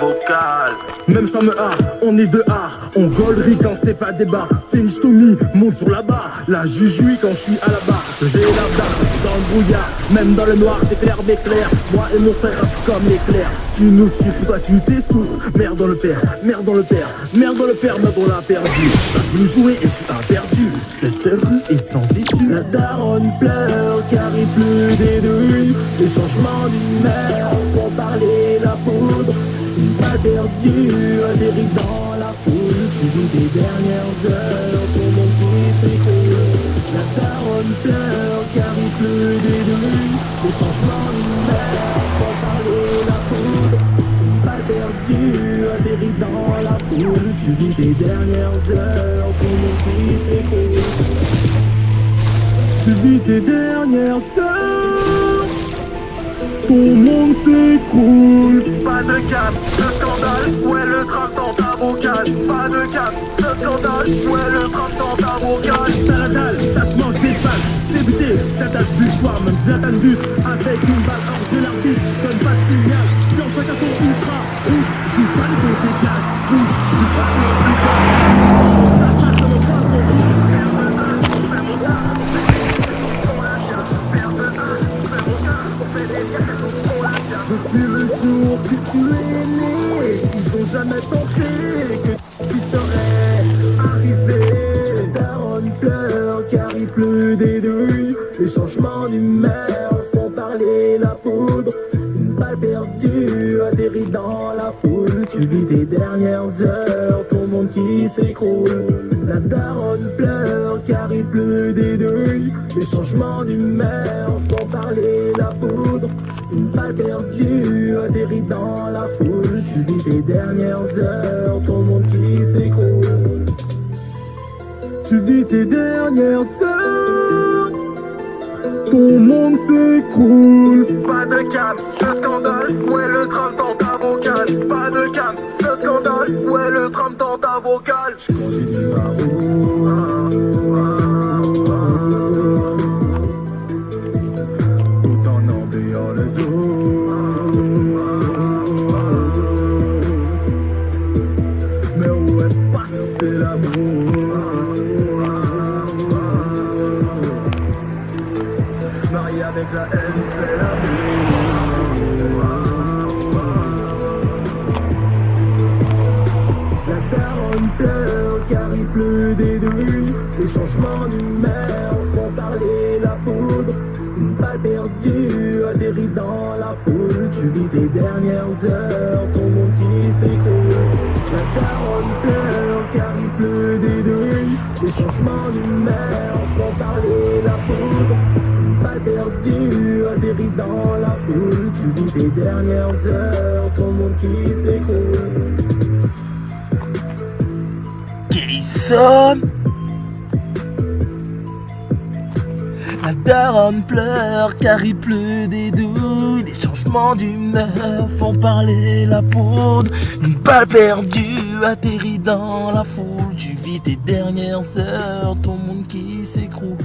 vocal. Même ça me a, on est de art, on gollerie quand c'est pas débat. Tennis Tommy monte sur la barre, la jujui quand je suis à la barre. J'ai la barre dans le brouillard, même dans le noir c'est clair clair. Moi et mon frère comme l'éclair. Tu nous suis, toi tu t'essouffles. Merde dans le père, merde dans le père, merde dans le père, merde on l'a perdu. T'as voulu jouer et tu as perdu. Cette rue est sans issue. La daronne pleure car il pleut des deux. Les changements d'humeur Perdue, atterrit dans la foule. Tu vis tes dernières heures, ton monde qui s'écroule. La daronne pleure car il pleut des deux. Les changements d'humeur font parler la poudre. Une pas perdue, dans la foule. Tu vis tes dernières heures, ton monde qui s'écroule. Tu vis tes dernières heures, ton monde s'écroule. Pas de cap, ce scandale, ouais le drame dans ta vocale. Pas de cap, ce scandale, ouais le drame dans ta vocale. T'as la dalle, ça te manque des balles. C'est buté, ça t'a vu soir, même Zlatan but avec une balle hors de l'arbitre. Donne pas de signal, Depuis le jour que tu es né, ils ont jamais pensé que tu serais arrivé. Daron pleure car il pleut des douilles. Les changements d'humeur font parler la poudre. Une balle perdue atterrit dans la foule. Tu vis tes dernières heures, ton monde qui s'écroule. La daronne pleure car il pleut des douilles. Les changements d'humeur font parler Une balle perdue atterrit dans la foule. Tu vis tes dernières heures, ton monde qui s'écroule. Tu vis tes dernières heures, ton monde s'écroule. Pas de cap, ce scandale, ouais le drame dans ta vocale. Pas de cap, ce scandale, ouais le drame dans ta vocale. Continue ma route. Changements d'humeur font parler la poudre. Une balle perdue atterrit dans la foule Tu vis tes dernières heures, ton monde qui s'écroule. La daronne pleure car il pleut des douilles Les changements d'humeur font parler la poudre Une balle perdue atterrit dans la foule Tu vis tes dernières heures, ton monde qui s'écroule. Jason La daronne pleure car il pleut des douilles Des changements d'humeur font parler la poudre. Une balle perdue atterrit dans la foule. Tu vis tes dernières heures, ton monde qui s'écroule